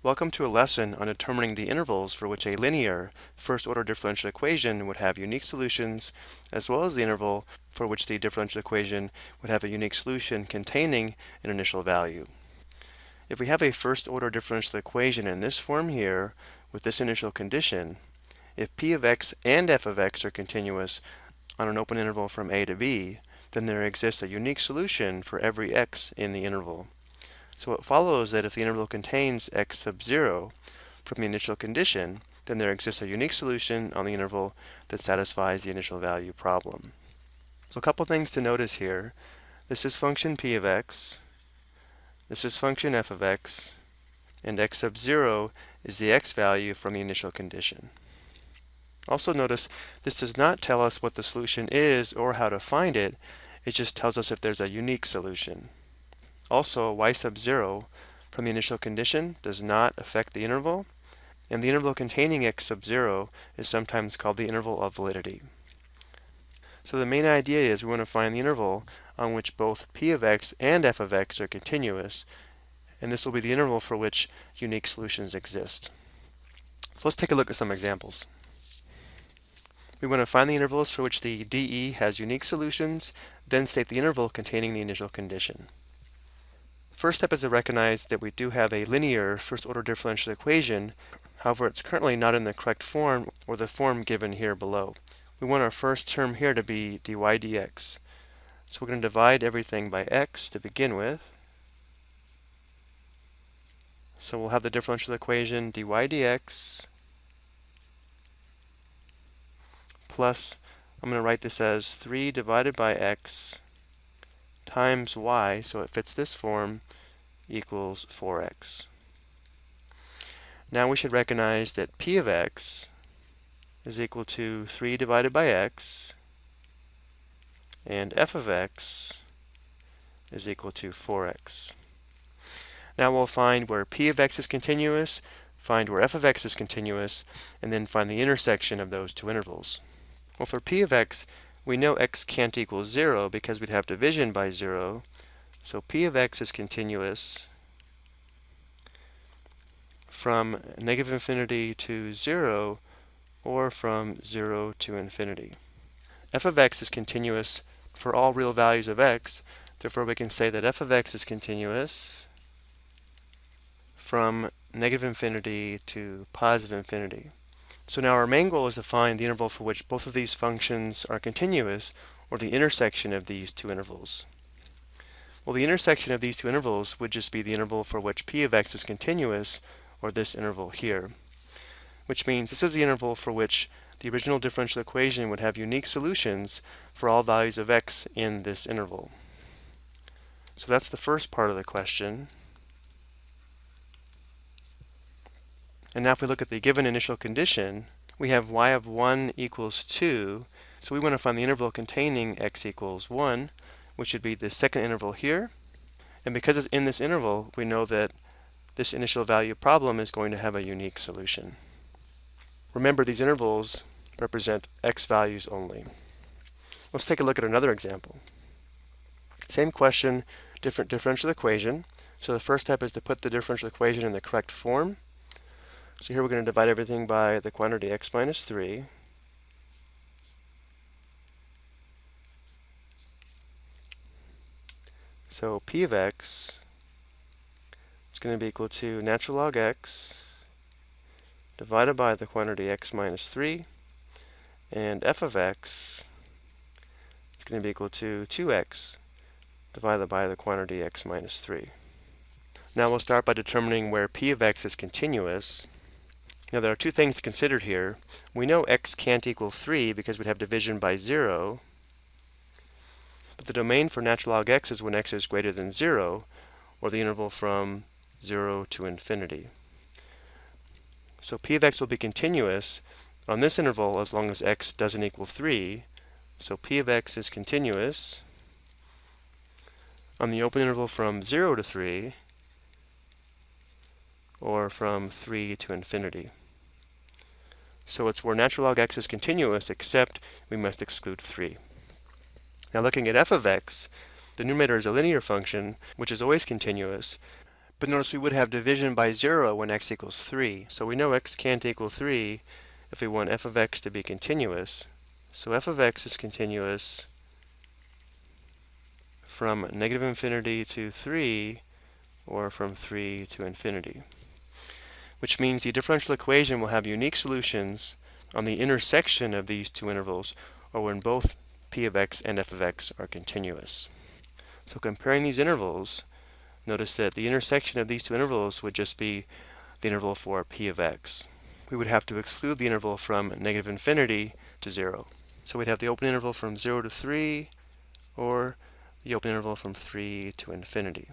Welcome to a lesson on determining the intervals for which a linear first-order differential equation would have unique solutions, as well as the interval for which the differential equation would have a unique solution containing an initial value. If we have a first-order differential equation in this form here, with this initial condition, if p of x and f of x are continuous on an open interval from a to b, then there exists a unique solution for every x in the interval. So it follows that if the interval contains x sub 0 from the initial condition, then there exists a unique solution on the interval that satisfies the initial value problem. So a couple things to notice here. This is function p of x, this is function f of x, and x sub 0 is the x value from the initial condition. Also notice this does not tell us what the solution is or how to find it, it just tells us if there's a unique solution. Also, y sub 0 from the initial condition does not affect the interval, and the interval containing x sub 0 is sometimes called the interval of validity. So the main idea is we want to find the interval on which both p of x and f of x are continuous, and this will be the interval for which unique solutions exist. So let's take a look at some examples. We want to find the intervals for which the DE has unique solutions, then state the interval containing the initial condition. First step is to recognize that we do have a linear first-order differential equation. However, it's currently not in the correct form or the form given here below. We want our first term here to be dy dx. So we're going to divide everything by x to begin with. So we'll have the differential equation dy dx plus, I'm going to write this as 3 divided by x times y, so it fits this form, equals 4x. Now we should recognize that p of x is equal to 3 divided by x, and f of x is equal to 4x. Now we'll find where p of x is continuous, find where f of x is continuous, and then find the intersection of those two intervals. Well, for p of x, we know x can't equal 0 because we'd have division by 0. So p of x is continuous from negative infinity to 0 or from 0 to infinity. f of x is continuous for all real values of x, therefore we can say that f of x is continuous from negative infinity to positive infinity. So now our main goal is to find the interval for which both of these functions are continuous, or the intersection of these two intervals. Well, the intersection of these two intervals would just be the interval for which p of x is continuous, or this interval here. Which means this is the interval for which the original differential equation would have unique solutions for all values of x in this interval. So that's the first part of the question. And now if we look at the given initial condition, we have y of 1 equals 2. So we want to find the interval containing x equals 1, which would be the second interval here. And because it's in this interval, we know that this initial value problem is going to have a unique solution. Remember, these intervals represent x values only. Let's take a look at another example. Same question, different differential equation. So the first step is to put the differential equation in the correct form. So here we're going to divide everything by the quantity x minus 3. So p of x is going to be equal to natural log x divided by the quantity x minus 3. And f of x is going to be equal to 2x divided by the quantity x minus 3. Now we'll start by determining where p of x is continuous. Now there are two things to consider here. We know x can't equal 3 because we'd have division by 0. But the domain for natural log x is when x is greater than 0, or the interval from 0 to infinity. So p of x will be continuous on this interval as long as x doesn't equal 3. So p of x is continuous on the open interval from 0 to 3, or from 3 to infinity. So it's where natural log x is continuous, except we must exclude 3. Now looking at f of x, the numerator is a linear function, which is always continuous, But notice we would have division by 0 when x equals 3. So we know x can't equal 3 if we want f of x to be continuous. So f of x is continuous from negative infinity to 3 or from 3 to infinity. Which means the differential equation will have unique solutions on the intersection of these two intervals or when both p of x and f of x are continuous. So comparing these intervals, notice that the intersection of these two intervals would just be the interval for p of x. We would have to exclude the interval from negative infinity to 0. So we'd have the open interval from 0 to 3 or the open interval from 3 to infinity.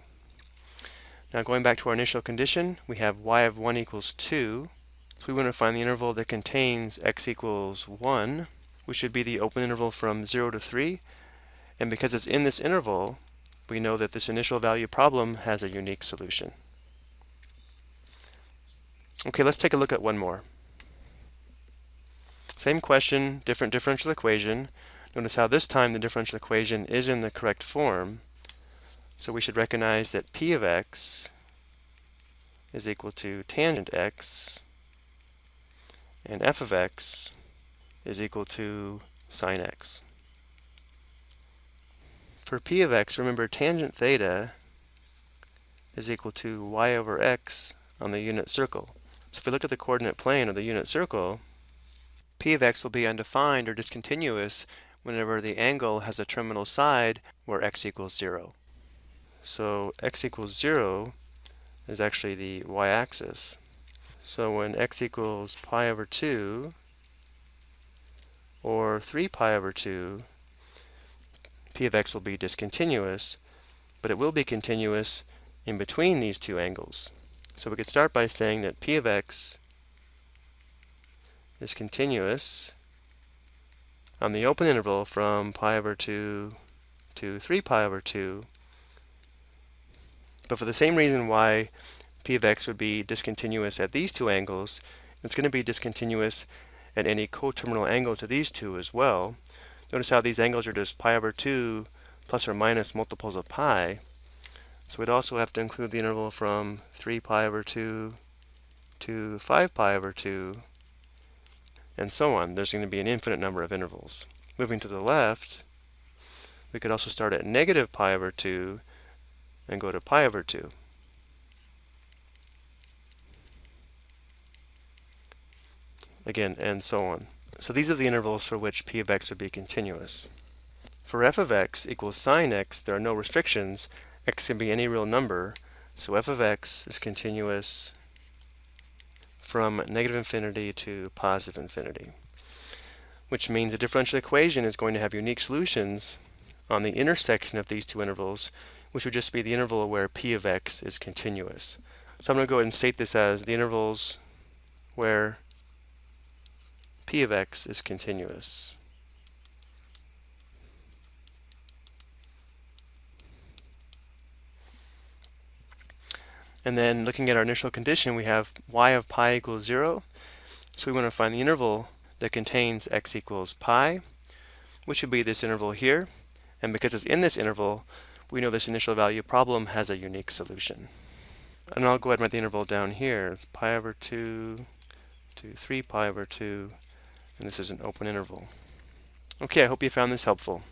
Now going back to our initial condition, we have y of 1 equals 2. So we want to find the interval that contains x equals 1, which should be the open interval from 0 to 3. And because it's in this interval, we know that this initial value problem has a unique solution. Okay, let's take a look at one more. Same question, different differential equation. Notice how this time the differential equation is in the correct form. So we should recognize that p of x is equal to tangent x and f of x is equal to sine x. For p of x, remember tangent theta is equal to y over x on the unit circle. So if we look at the coordinate plane of the unit circle, p of x will be undefined or discontinuous whenever the angle has a terminal side where x equals 0. So x equals 0 is actually the y-axis. So when x equals pi over 2 or 3 pi over 2, p of x will be discontinuous, but it will be continuous in between these two angles. So we could start by saying that p of x is continuous on the open interval from pi over 2 to 3 pi over 2. But for the same reason why p of x would be discontinuous at these two angles, it's going to be discontinuous at any coterminal angle to these two as well. Notice how these angles are just pi over 2 plus or minus multiples of pi. So we'd also have to include the interval from 3 pi over 2 to 5 pi over 2 and so on. There's going to be an infinite number of intervals. Moving to the left, we could also start at negative pi over 2 and go to pi over 2. Again, and so on. So these are the intervals for which p of x would be continuous. For f of x equals sine x, there are no restrictions. x can be any real number, so f of x is continuous from negative infinity to positive infinity, which means the differential equation is going to have unique solutions on the intersection of these two intervals, which would just be the interval where p of x is continuous. So I'm going to go ahead and state this as the intervals where p of x is continuous. And then looking at our initial condition, we have y of pi equals 0. So we want to find the interval that contains x equals pi, which would be this interval here. And because it's in this interval, we know this initial value problem has a unique solution. And I'll go ahead and write the interval down here. It's pi over 2 to 3 pi over 2, and this is an open interval. Okay, I hope you found this helpful.